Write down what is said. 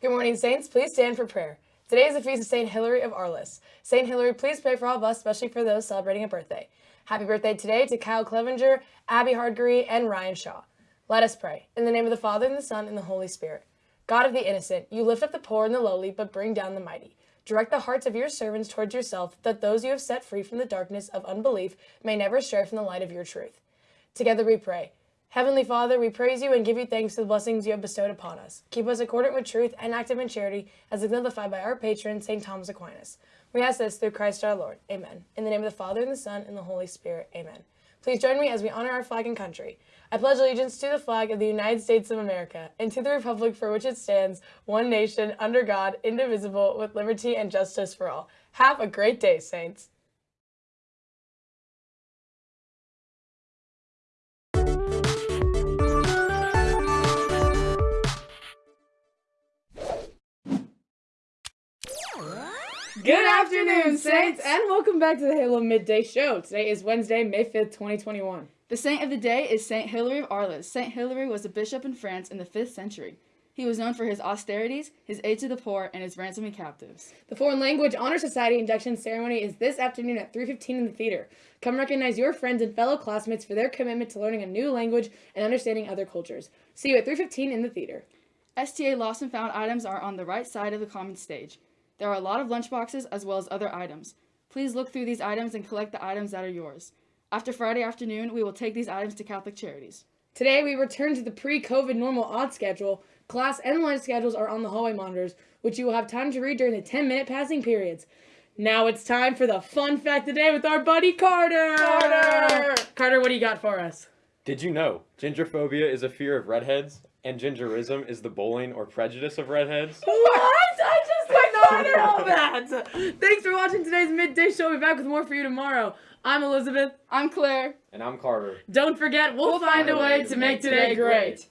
Good morning, Saints. Please stand for prayer. Today is the feast of St. Hilary of Arles. St. Hilary, please pray for all of us, especially for those celebrating a birthday. Happy birthday today to Kyle Clevenger, Abby Hardgree, and Ryan Shaw. Let us pray. In the name of the Father, and the Son, and the Holy Spirit. God of the innocent, you lift up the poor and the lowly, but bring down the mighty. Direct the hearts of your servants towards yourself, that those you have set free from the darkness of unbelief may never stray from the light of your truth. Together we pray. Heavenly Father, we praise you and give you thanks for the blessings you have bestowed upon us. Keep us accordant with truth and active in charity, as exemplified by our patron, St. Thomas Aquinas. We ask this through Christ our Lord. Amen. In the name of the Father, and the Son, and the Holy Spirit. Amen. Please join me as we honor our flag and country. I pledge allegiance to the flag of the United States of America and to the republic for which it stands, one nation, under God, indivisible, with liberty and justice for all. Have a great day, Saints. Good afternoon, Saints, and welcome back to the Halo Midday Show. Today is Wednesday, May 5th, 2021. The saint of the day is Saint Hilary of Arles. Saint Hilary was a bishop in France in the 5th century. He was known for his austerities, his aid to the poor, and his ransoming captives. The Foreign Language Honor Society induction ceremony is this afternoon at 3.15 in the theater. Come recognize your friends and fellow classmates for their commitment to learning a new language and understanding other cultures. See you at 3.15 in the theater. STA lost and found items are on the right side of the common stage. There are a lot of lunchboxes as well as other items. Please look through these items and collect the items that are yours. After Friday afternoon, we will take these items to Catholic Charities. Today, we return to the pre-COVID normal odd schedule. Class and lunch schedules are on the hallway monitors, which you will have time to read during the 10-minute passing periods. Now it's time for the fun fact of the day with our buddy Carter! Carter! Carter, what do you got for us? Did you know gingerphobia is a fear of redheads, and gingerism is the bullying or prejudice of redheads? What? I just did not know that! Thanks for watching today's Midday Show. We'll be back with more for you tomorrow. I'm Elizabeth. I'm Claire. And I'm Carter. Don't forget, we'll, find, a way to make today great.